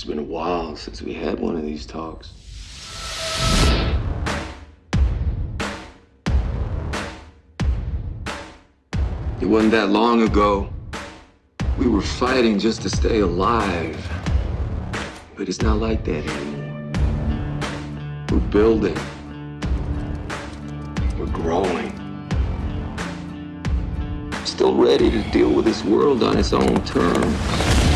It's been a while since we had one of these talks. It wasn't that long ago. We were fighting just to stay alive. But it's not like that anymore. We're building. We're growing. Still ready to deal with this world on its own terms.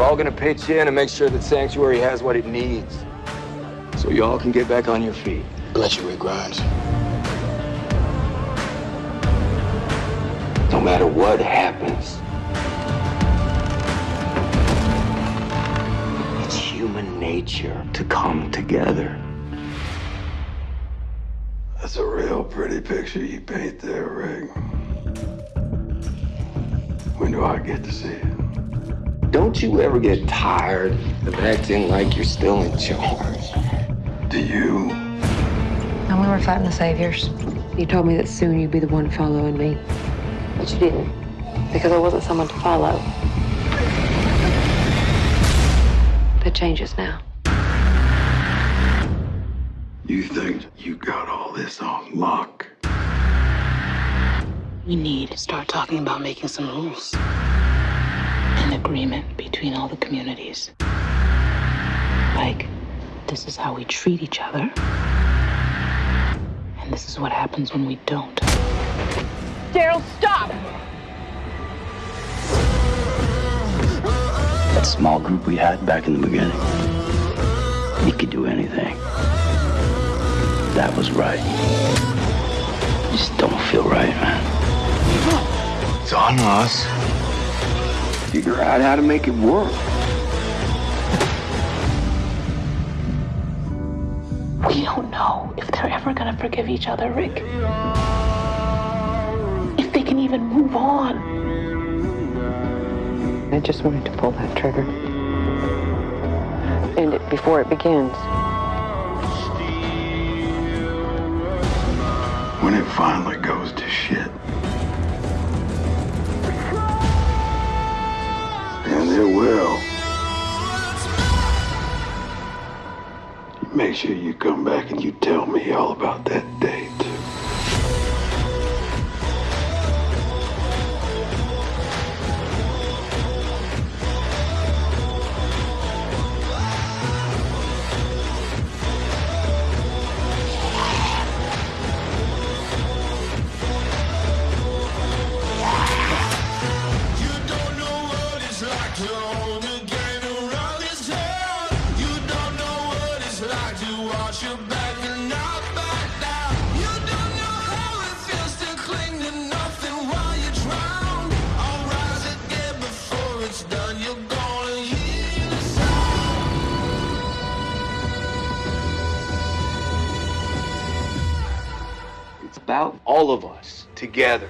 We're all gonna pitch in and make sure that Sanctuary has what it needs. So y'all can get back on your feet. Bless you, Rick Grimes. No matter what happens. It's human nature to come together. That's a real pretty picture you paint there, Rick. When do I get to see it? Don't you ever get tired of acting like you're still in charge? Do you? And we were fighting the saviors. You told me that soon you'd be the one following me. But you didn't, because I wasn't someone to follow. That changes now. You think you got all this on lock? We need to start talking about making some rules. An agreement between all the communities. Like, this is how we treat each other. And this is what happens when we don't. Daryl, stop! That small group we had back in the beginning, he could do anything. That was right. Just don't feel right, man. It's on us. Figure out how to make it work. We don't know if they're ever gonna forgive each other, Rick. If they can even move on. I just wanted to pull that trigger. End it before it begins. When it finally goes to shit. Make sure you come back and you tell me all about that date. All of us together.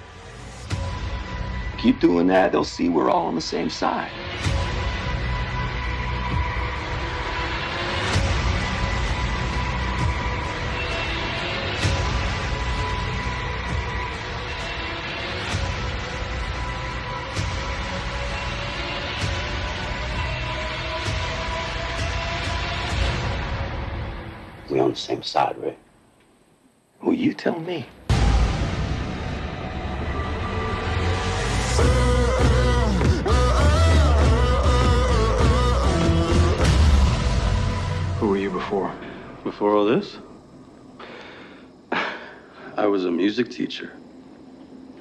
Keep doing that, they'll see we're all on the same side. We're on the same side, Rick. Well, you tell me. Before all this, I was a music teacher.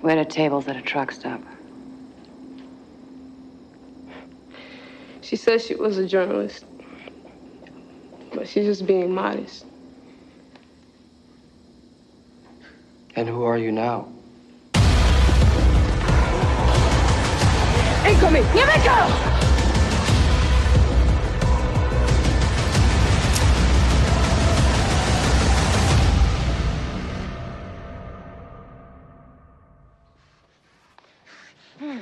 We had a tables at a truck stop. She says she was a journalist, but she's just being modest. And who are you now? Incoming! Yumiko! Hmm.